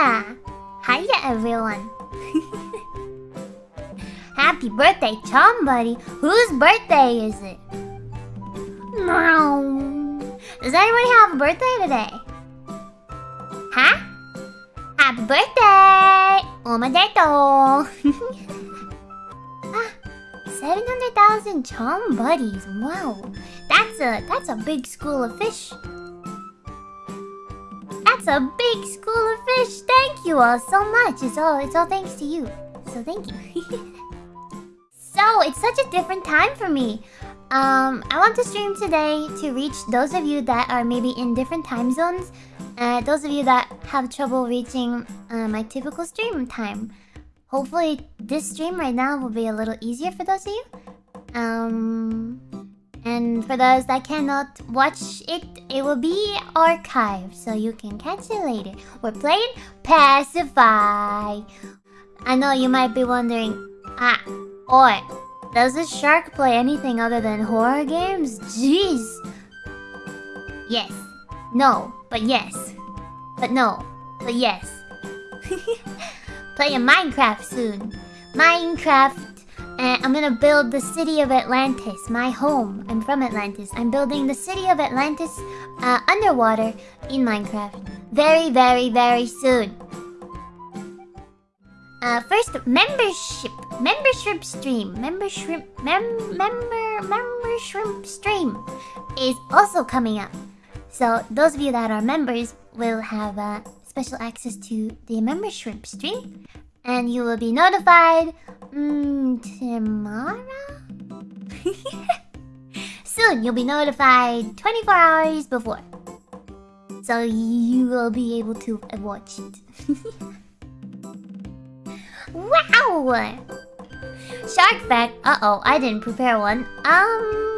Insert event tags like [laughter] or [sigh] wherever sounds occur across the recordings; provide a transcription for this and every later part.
Hiya! Hiya, everyone! [laughs] Happy birthday, somebody! Whose birthday is it? Does anybody have a birthday today? Huh? Happy birthday! Omedeto! [laughs] Ah, 700,000 chum buddies, wow! That's a, that's a big school of fish. A big school of fish. Thank you all so much. It's all it's all thanks to you. So thank you. [laughs] so it's such a different time for me. Um, I want to stream today to reach those of you that are maybe in different time zones. Uh, those of you that have trouble reaching uh, my typical stream time. Hopefully this stream right now will be a little easier for those of you. Um, and for those that cannot watch it, it will be archived so you can catch it later. We're playing Pacify. I know you might be wondering, ah, or does this shark play anything other than horror games? Jeez. Yes. No, but yes. But no, but yes. [laughs] Playing Minecraft soon. Minecraft and I'm gonna build the city of Atlantis, my home. I'm from Atlantis. I'm building the city of Atlantis uh, underwater in Minecraft. Very, very, very soon. Uh, first, membership. Membership stream. Membership. Mem member. Membership stream is also coming up. So those of you that are members will have uh, special access to the membership stream, and you will be notified mm, tomorrow. [laughs] Soon, you'll be notified 24 hours before. So you will be able to watch it. [laughs] wow! Shark fact. Uh-oh, I didn't prepare one. Um...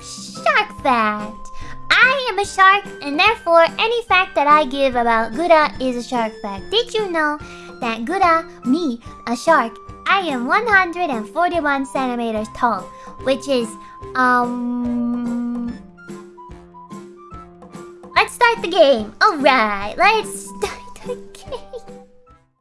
Shark fact. I am a shark, and therefore any fact that I give about Gura is a shark fact. Did you know that Gura, me, a shark, I am 141 centimeters tall, which is, um... Let's start the game. Alright, let's...